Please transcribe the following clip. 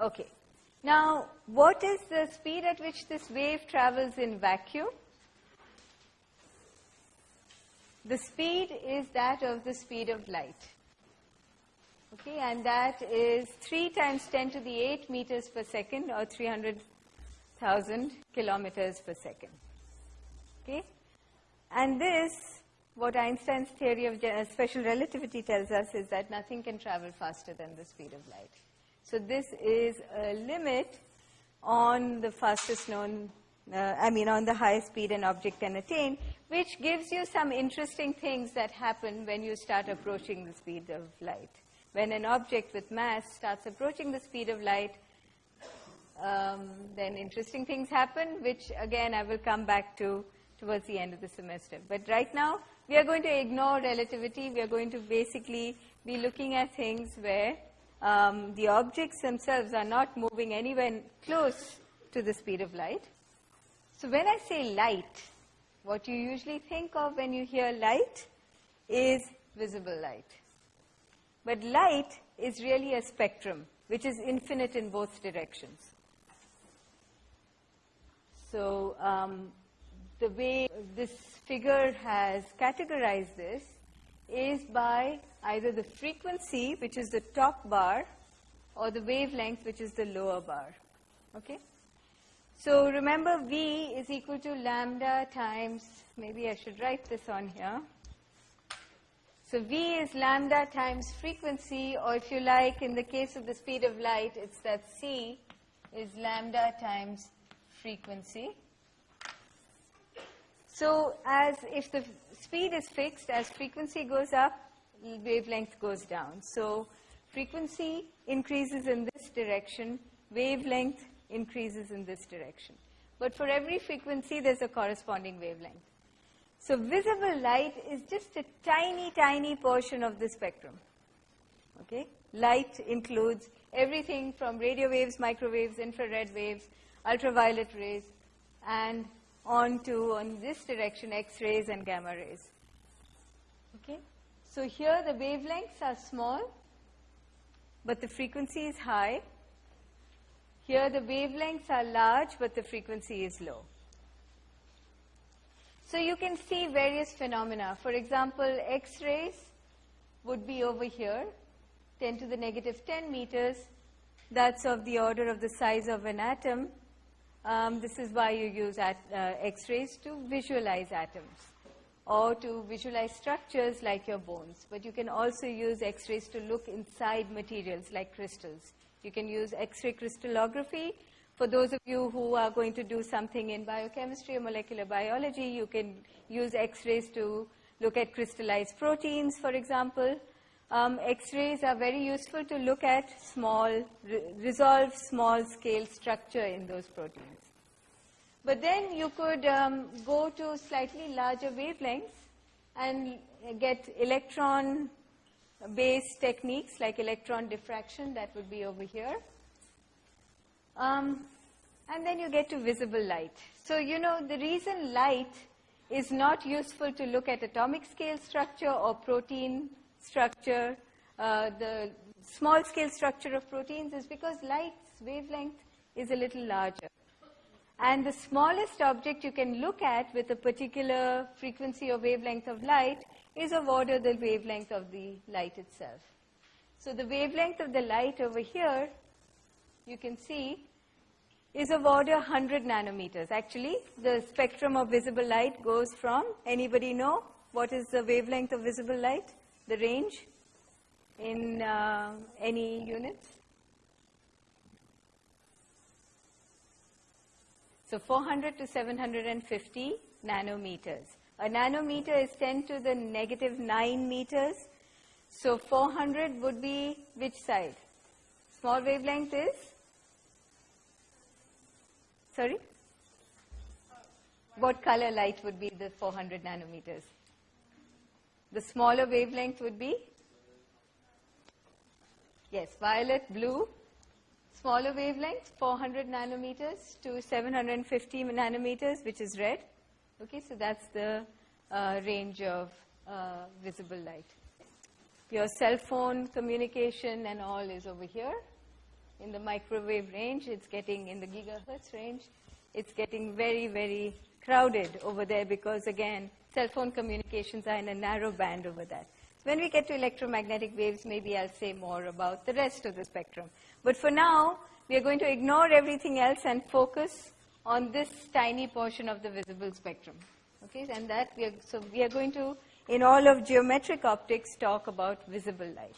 Okay. Now, what is the speed at which this wave travels in vacuum? The speed is that of the speed of light. Okay, and that is 3 times 10 to the 8 meters per second or 300,000 kilometers per second. Okay, and this, what Einstein's theory of uh, special relativity tells us is that nothing can travel faster than the speed of light. So this is a limit on the fastest known, uh, I mean on the highest speed an object can attain, which gives you some interesting things that happen when you start approaching the speed of light. When an object with mass starts approaching the speed of light, um, then interesting things happen, which again I will come back to towards the end of the semester. But right now, we are going to ignore relativity. We are going to basically be looking at things where um, the objects themselves are not moving anywhere close to the speed of light. So when I say light, what you usually think of when you hear light is visible light. But light is really a spectrum, which is infinite in both directions. So um, the way this figure has categorized this is by either the frequency, which is the top bar, or the wavelength, which is the lower bar. Okay? So remember V is equal to lambda times, maybe I should write this on here. So V is lambda times frequency, or if you like, in the case of the speed of light, it's that C is lambda times frequency. So as if the speed is fixed, as frequency goes up, wavelength goes down. So frequency increases in this direction, wavelength increases in this direction. But for every frequency, there's a corresponding wavelength. So visible light is just a tiny, tiny portion of the spectrum. Okay? Light includes everything from radio waves, microwaves, infrared waves, ultraviolet rays, and on to, on this direction, X-rays and gamma rays. Okay? So here the wavelengths are small, but the frequency is high. Here the wavelengths are large, but the frequency is low. So you can see various phenomena. For example, X-rays would be over here, 10 to the negative 10 meters. That's of the order of the size of an atom. Um, this is why you use uh, X-rays to visualize atoms or to visualize structures like your bones. But you can also use X-rays to look inside materials like crystals. You can use X-ray crystallography. For those of you who are going to do something in biochemistry or molecular biology, you can use X-rays to look at crystallized proteins, for example. Um, X-rays are very useful to look at small, re resolve small-scale structure in those proteins. But then you could um, go to slightly larger wavelengths and get electron-based techniques like electron diffraction, that would be over here. Um, and then you get to visible light. So, you know, the reason light is not useful to look at atomic scale structure or protein structure, uh, the small scale structure of proteins is because light's wavelength is a little larger. And the smallest object you can look at with a particular frequency or wavelength of light is of order the wavelength of the light itself. So the wavelength of the light over here, you can see, is of order 100 nanometers. Actually, the spectrum of visible light goes from, anybody know what is the wavelength of visible light? The range in uh, any units? So 400 to 750 nanometers. A nanometer is 10 to the negative 9 meters. So 400 would be which side? Small wavelength is? Sorry? What color light would be the 400 nanometers? The smaller wavelength would be? Yes, violet, blue. Smaller wavelength, 400 nanometers to 750 nanometers, which is red. Okay, so that's the uh, range of uh, visible light. Your cell phone communication and all is over here. in the microwave range, it's getting in the gigahertz range, it's getting very, very crowded over there because, again, cell phone communications are in a narrow band over that. When we get to electromagnetic waves, maybe I'll say more about the rest of the spectrum. But for now, we are going to ignore everything else and focus on this tiny portion of the visible spectrum. Okay, and that we are, so we are going to, in all of geometric optics, talk about visible light.